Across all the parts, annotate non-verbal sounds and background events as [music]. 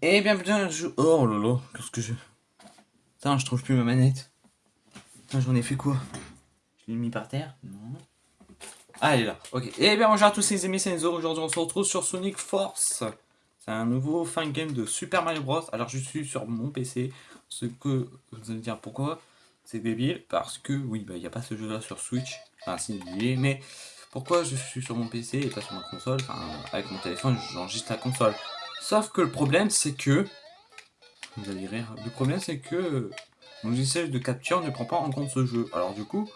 Et bien putain, je... Oh là, qu'est-ce que je... Putain, je trouve plus ma manette. Putain, j'en ai fait quoi Je l'ai mis par terre Non. Ah, elle est là, ok. Et bien bonjour à tous les amis, c'est Enzo. Aujourd'hui, on se retrouve sur Sonic Force. C'est un nouveau fan game de Super Mario Bros. Alors, je suis sur mon PC. Ce que vous allez dire pourquoi c'est débile. Parce que, oui, bah, il n'y a pas ce jeu-là sur Switch. Enfin, c'est débile, mais pourquoi je suis sur mon PC et pas sur ma console? Enfin, avec mon téléphone, j'enregistre la console. Sauf que le problème, c'est que... Vous allez rire. Le problème, c'est que mon logiciel de capture ne prend pas en compte ce jeu. Alors du coup,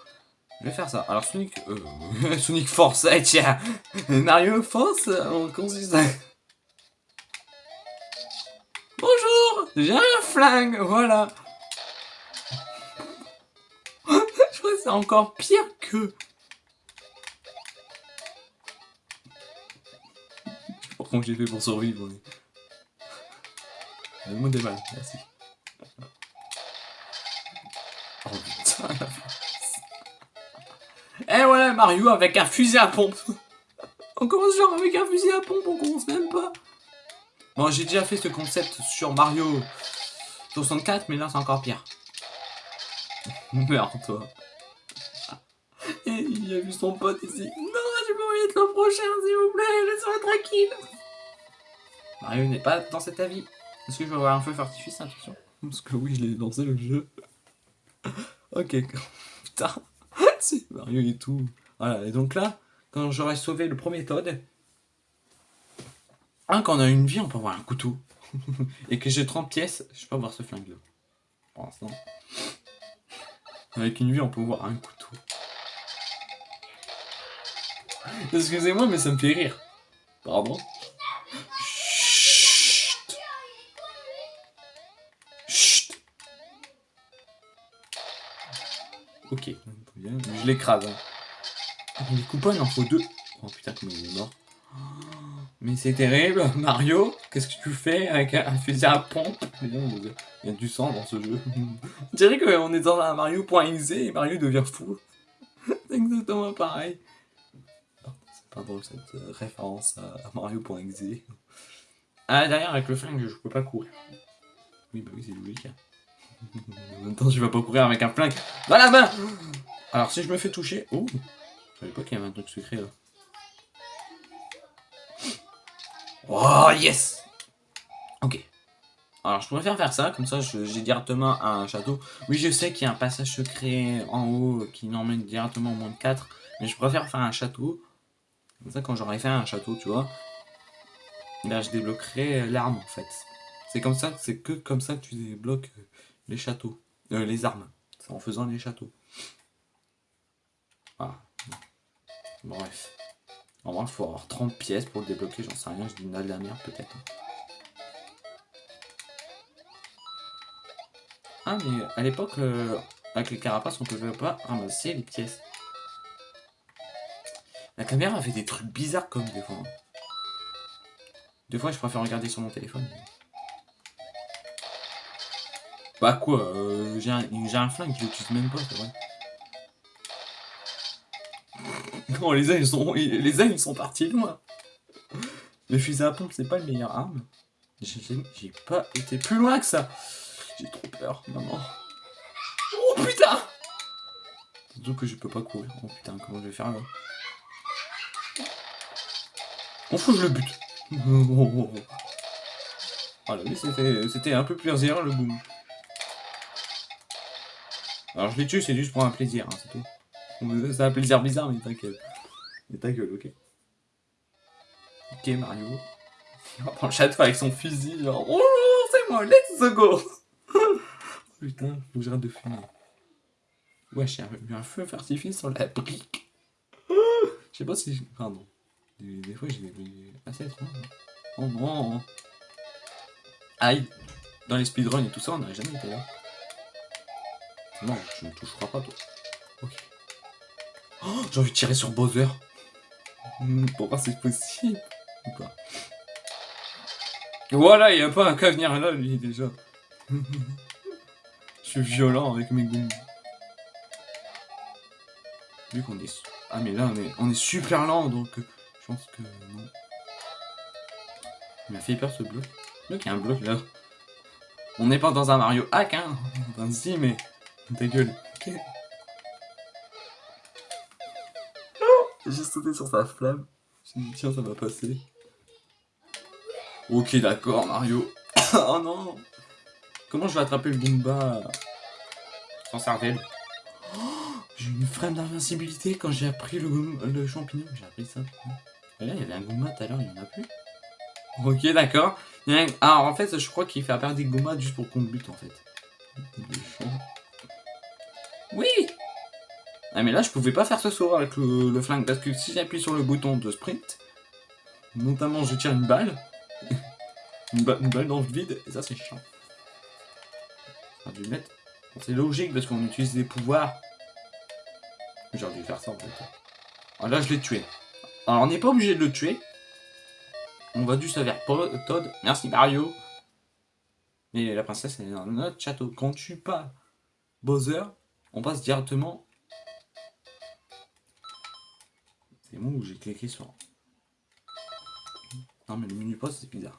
je vais faire ça. Alors Sonic... Euh, [laughs] Sonic Force, eh, tiens [laughs] Mario Force, on consiste Bonjour J'ai un flingue, voilà [laughs] Je crois que c'est encore pire que... Je sais pas j'ai fait pour survivre. Le est mal, merci. Oh putain, la Et eh voilà Mario avec un fusil à pompe. [laughs] On commence genre avec un fusil à pompe, on commence même pas. Bon, j'ai déjà fait ce concept sur Mario 64, mais là c'est encore pire. [laughs] Merde, toi. [laughs] Et il a vu son pote ici. Non, j'ai pas envie d'être le prochain, s'il vous plaît, laisse-moi tranquille. Mario n'est pas dans cet avis. Est-ce que je vais avoir un feu artifice Attention. Parce que oui, je l'ai lancé le jeu. [laughs] ok. [laughs] Putain. [laughs] C'est Mario et tout. Voilà. Et donc là, quand j'aurai sauvé le premier Toad, hein, quand on a une vie, on peut avoir un couteau. et que j'ai 30 pièces, je peux avoir ce flingue là. Pour l'instant. Avec une vie, on peut avoir un couteau. Excusez-moi, mais ça me fait rire. Pardon. Ok, Je l'écrase. Hein. Les coupons, il en faut deux. Oh putain, comment il est mort. Mais c'est terrible, [laughs] Mario, qu'est-ce que tu fais avec un fusil à pompe? Il y a du sang dans ce jeu. [laughs] On dirait qu'on est dans un Mario.exe et Mario devient fou. [laughs] c'est exactement pareil. C'est pas drôle cette euh, référence à Mario.exe. Ah, derrière, avec le flingue, je peux pas courir. Oui, bah oui, c'est logique. Hein. En même temps, tu vas pas courir avec un flingue dans la main Alors, si je me fais toucher... Oh Je savais pas qu'il y avait un truc secret, là. Oh, yes Ok. Alors, je préfère faire ça, comme ça, j'ai directement un château. Oui, je sais qu'il y a un passage secret en haut qui n'emmène directement au moins de 4, mais je préfère faire un château. Comme ça, quand j'aurai fait un château, tu vois, là, je débloquerai l'arme, en fait. C'est comme ça, c'est que comme ça que tu débloques les châteaux, euh, les armes. C'est en faisant les châteaux. Voilà. Bref. En vrai, il faut avoir 30 pièces pour le débloquer, j'en sais rien, je dis une de la merde peut-être. Ah, mais à l'époque, euh, avec les carapaces, on pouvait pas ramasser les pièces. La caméra fait des trucs bizarres comme des fois. Des fois, je préfère regarder sur mon téléphone. Bah quoi, euh, j'ai un, un, flingue, je l'utilise même pas, c'est vrai. [laughs] Non, les ils sont, les uns ils sont partis loin. Le fusil à pompe c'est pas le meilleur arme. J'ai pas été plus loin que ça. J'ai trop peur, maman. Oh putain Surtout que je peux pas courir. Oh putain, comment je vais faire là? On fout, je le bute. [laughs] Voilà, lui c'était un peu plaisir le boom. Alors je les tue, c'est juste pour un plaisir, hein, c'est tout. C'est un plaisir bizarre, mais t'inquiète. Mais ta gueule, ok. Ok, Mario. Il va prendre le château avec son fusil, genre... Oh, c'est moi, let's go [laughs] Putain, faut que j'arrête de fumer. Wesh, il y un feu artifice sur la brique. Je sais pas si... Pardon. Des, des fois, j'ai des... assez étranges. Oh non Aïe Dans les speedruns et tout ça, on n'aurait jamais été là. Non, je ne toucherai pas toi. Ok. Oh, j'ai envie de tirer sur Bowser. Hmm, pour voir si c'est possible. Ou pas. Voilà, il n'y a pas un cas venir là, lui, déjà. [laughs] je suis violent avec mes goûts. Vu qu'on est... Ah, mais là, on est, on est super lent, donc... Euh, je pense que... Non. Il m'a fait peur, ce bleu. Donc il y a un bloc là. On n'est pas dans un Mario hack, hein. Enfin, si, mais. Ta gueule. Ok. J'ai sauté sur sa flamme. J'ai dit, tiens, ça va passer. Ok, d'accord, Mario. [coughs] oh non Comment je vais attraper le Goomba? Sans cervelle oh, J'ai une frame d'invincibilité quand j'ai appris le, le champignon. J'ai appris ça. Et là, il y avait un Goomba tout à l'heure, il n'y en a plus. Ok, d'accord. Ah, en fait, je crois qu'il fait apparaître des Goombas juste pour qu'on bute, en fait. Oui Ah, mais là, je pouvais pas faire ce saut avec le, flingue, parce que si j'appuie sur le bouton de sprint, notamment je tire une balle, [laughs] une, balle dans le vide, et ça, c'est chiant. dû mettre... C'est logique, parce qu'on utilise des pouvoirs. J'aurais dû faire ça, en fait. Ah, là, je l'ai tué. Alors, on n'est pas obligé de le tuer, on va juste vers Todd. Merci Mario. Mais la princesse elle est dans notre château. Quand tu pas Bowser, on passe directement. C'est moi où j'ai cliqué sur. Non mais le menu poste c'est bizarre.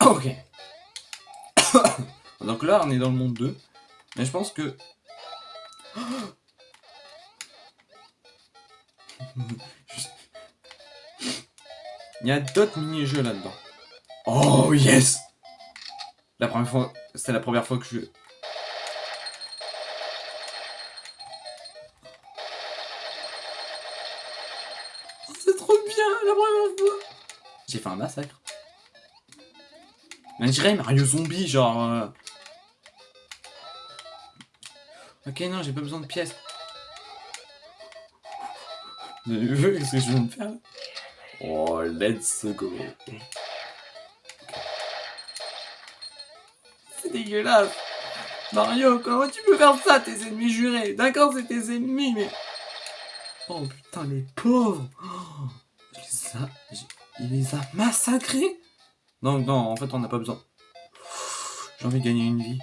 Ok. [coughs] Donc là on est dans le monde 2. Mais je pense que. [coughs] Il y a d'autres mini-jeux là-dedans. Oh yes La première fois, c'était la première fois que je... Fait un massacre. Je dirais Mario Zombie, genre... Euh. Ok, non, j'ai pas besoin de pièces. Vous avez vu ce que je viens de faire Oh, let's go. C'est dégueulasse. Mario, comment tu peux faire ça, tes ennemis jurés? D'accord, c'est tes ennemis, mais... Oh putain, les pauvres oh, il, les a... massacrés Non, non, en fait, on n'a pas besoin. J'ai envie de gagner une vie.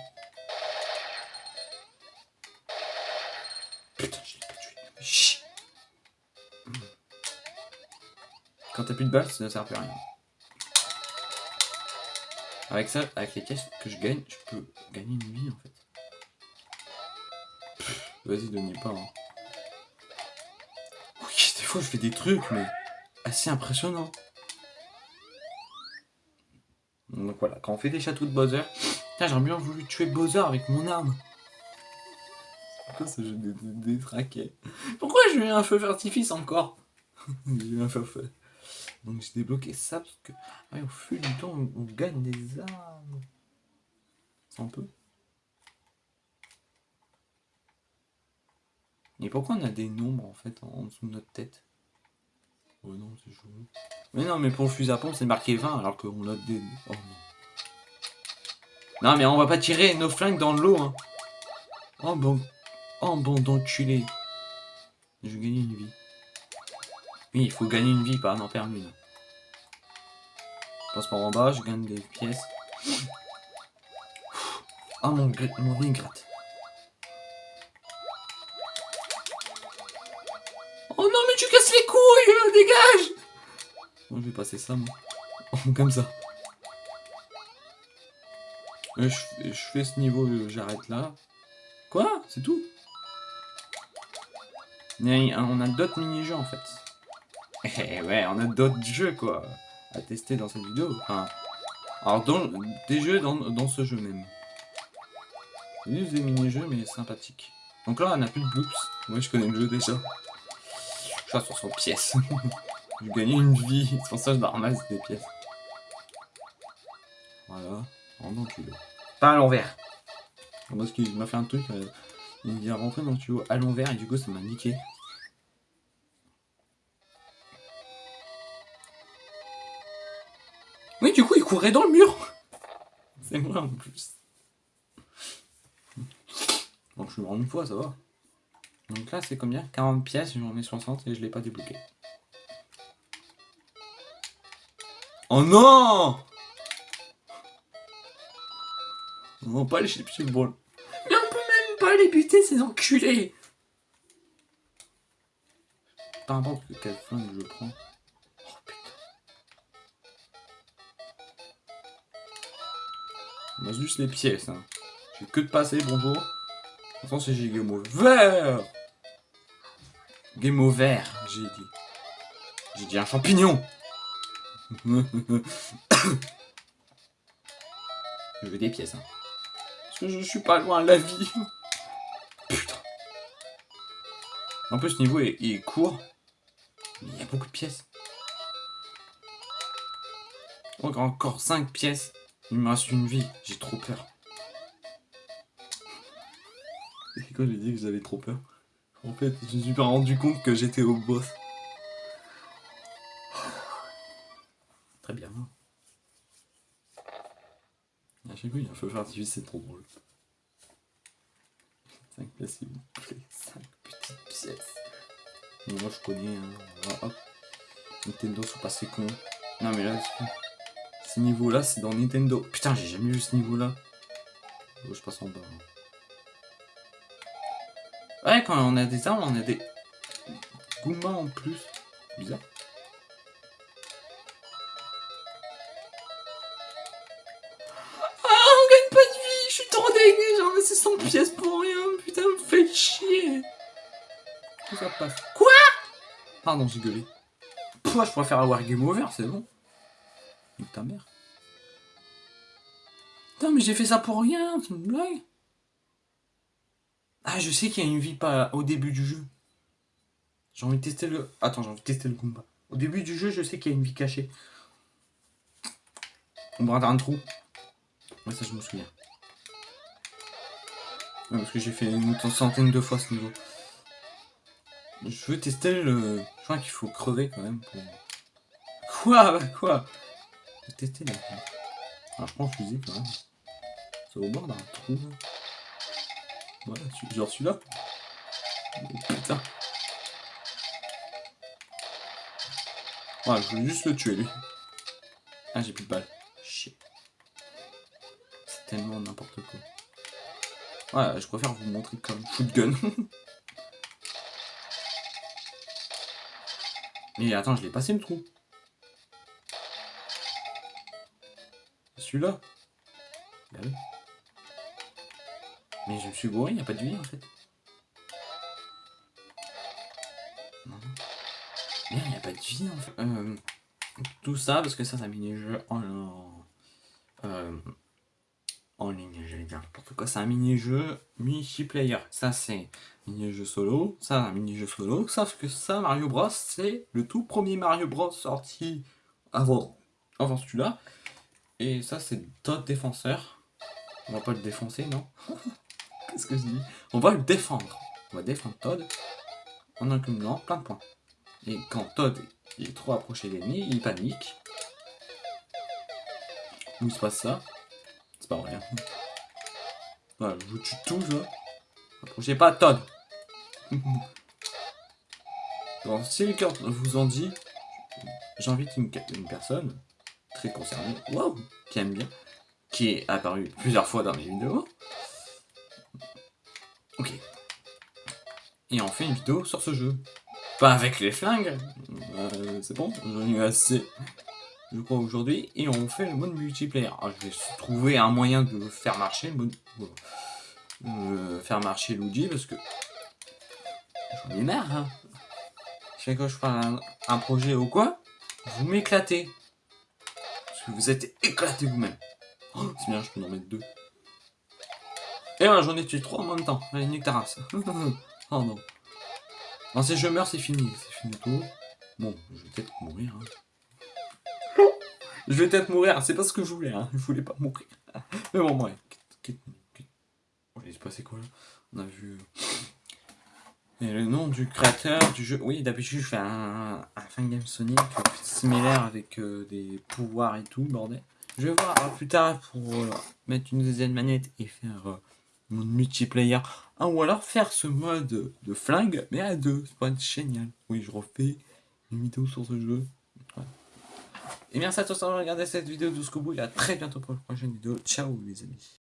Quand t'as plus de balles, ça ne sert plus à rien. Avec ça, avec les caisses que je gagne, je peux gagner une vie en fait. Vas-y, donnez pas. Hein. Oui, des fois je fais des trucs, mais assez impressionnants. Donc voilà, quand on fait des châteaux de Bowser, j'aurais bien voulu tuer Bowser avec mon arme. Pourquoi ça j'ai des, des, Pourquoi j'ai eu un feu d'artifice encore? [laughs] J'ai eu un feu feu. Donc j'ai débloqué ça parce que au fil du temps on, gagne des armes. C'est un peu. Et pourquoi on a des nombres en fait en, dessous de notre tête? Oh non, c'est. Mais non, mais pour le fusil à pompe c'est marqué 20 alors qu'on a des... Oh non. Non mais on va pas tirer nos flingues dans l'eau hein. Oh bon. Oh bon d'enculé. Je vais gagner une vie. Oui, il faut gagner une vie, pas en perdre une. Passe par en bas, je gagne des pièces. Ah, mon, mon nez gratte. Oh non, mais tu casses les couilles euh, Dégage Bon, je vais passer ça, moi. Comme ça. Je, je fais ce niveau, euh, j'arrête là. Quoi? C'est tout? On a d'autres mini-jeux, en fait. Eh ouais, on a d'autres jeux quoi à tester dans cette vidéo. Enfin, alors dans, des jeux dans, ce jeu même. Juste des mini-jeux mais sympathiques. Donc là on a plus de bloops. Moi je connais le jeu déjà. Je à 60 pièces. J'ai gagné une vie. C'est pour ça que je ramasse des pièces. Voilà. Oh non, tu Pas à l'envers. Parce qu'il m'a fait un truc. Euh, il vient rentrer dans le tuyau à l'envers et du coup ça m'a niqué. Oui, du coup, il courait dans le mur. C'est moi en plus. Bon, je suis mort une fois, ça va. Donc là, c'est combien? 40 pièces, j'en ai 60 et je l'ai pas débloqué. Oh non On va pas aller chez le ball. Mais on peut même pas les buter, ces enculés Peu importe quel flingue je prends. On a juste les pièces. Hein. J'ai que de passer, bonjour. Attends, c'est j'ai game Game over, j'ai dit. J'ai dit un champignon. [coughs] je veux des pièces. Hein. Parce que je suis pas loin de la vie. [laughs] Putain. En plus, ce niveau est, est court. Il y a beaucoup de pièces. Encore 5 pièces. Il me reste une vie. J'ai trop peur. [laughs] Et quand j'ai dit que j'avais trop peur, en fait, je me suis pas rendu compte que j'étais au boss. Très bien. À chaque fois, il y a un feu artificiel, c'est trop drôle. 5 pièces, s'il vous plaît. 5 petites pièces. moi, je connais. Hein. Hop. Nintendo sont passés con. Non, mais là, ce niveau-là, c'est dans Nintendo. Putain, j'ai jamais vu ce niveau-là. Oh, je passe en bas. Hein. Ouais, quand on a des armes, on a des Goombas en plus. Bizarre. Ah, on gagne pas de vie Je suis trop dégueu J'ai ramassé 100 pièces pour rien Putain, me fait chier Quoi? Pardon, j'ai gueulé. Pouah, je préfère avoir game over, c'est bon. Nique ta mère. Putain, mais j'ai fait ça pour rien, c'est une blague ah, je sais qu'il y a une vie pas au début du jeu. J'ai envie de tester le... Attends, j'ai envie de tester le Goomba. Au début du jeu, je sais qu'il y a une vie cachée. On va dans un trou. Ouais, ça, je me souviens. parce que j'ai fait une centaine de fois ce niveau. Je veux tester le... Je crois qu'il faut crever quand même pour... Quoi? Quoi? Je vais tester la... Alors, je prends le fusil quand même. C'est au bord d'un trou. Voilà, genre celui-là. putain. Voilà, je voulais juste le tuer, lui. Ah, j'ai plus de balles. Shit. C'est tellement n'importe quoi. Ouais, je préfère vous montrer comme shootgun. [laughs] Mais attends, je l'ai passé le trou. Celui-là. Bah oui. Mais je me suis gouré, il n'y a pas de vie en fait. Non. il n'y a pas de vie en fait. Euh, tout ça parce que ça, c'est un mini-jeu en, euh, en ligne, j'allais dire n'importe quoi. C'est un mini-jeu multiplayer. Ça, c'est mini-jeu solo. Ça, un mini-jeu solo. Sauf que ça, Mario Bros, c'est le tout premier Mario Bros sorti avant, avant celui-là. Et ça, c'est Todd Défenseur. On va pas le défoncer, non? [laughs] Qu'est-ce que je dis? On va le défendre. On va défendre Todd en accumulant plein de points. Et quand Todd est trop approché de l'ennemi, il panique. Où se passe ça C'est pas rien. Voilà, je vous tue tous là. Approchez pas Todd. [laughs] bon, si le cœur vous en dit, j'invite une, une, personne très concernée, wow, qui aime bien, qui est apparu plusieurs fois dans mes vidéos, Et on fait une vidéo sur ce jeu. Pas avec les flingues. Euh, c'est bon, j'en ai assez. Je crois aujourd'hui. Et on fait le mode multiplayer. Alors, je vais trouver un moyen de faire marcher le mode... Euh, faire marcher Luigi parce que... J'en ai marre, hein. Chaque fois que je fais un, projet ou quoi, vous m'éclatez. Parce que vous êtes éclatés vous-même. Oh, c'est bien, je peux en mettre deux. Et voilà, j'en ai tué trois en même temps. Allez, nique ta. [laughs] oh non. Non, si je meurs, c'est fini. C'est fini tout. Bon, je vais peut-être mourir. Hein. je vais peut-être mourir. C'est pas ce que je voulais. Hein. Je voulais pas mourir. Mais bon, ouais. Oh, il se passé quoi là? On a vu... Et le nom du créateur du jeu... Oui, d'habitude, je fais un, un fan game Sonic similaire avec euh, des pouvoirs et tout, bordel. Je vais voir plus tard pour euh, mettre une deuxième manette et faire... Euh, mode multiplayer. Ah, ou alors faire ce mode de flingue, mais à deux. Ça pourrait être génial. Oui, je refais une vidéo sur ce jeu. Et merci à tous d'avoir regardé cette vidéo jusqu'au bout. Et à très bientôt pour la prochaine vidéo. Ciao les amis.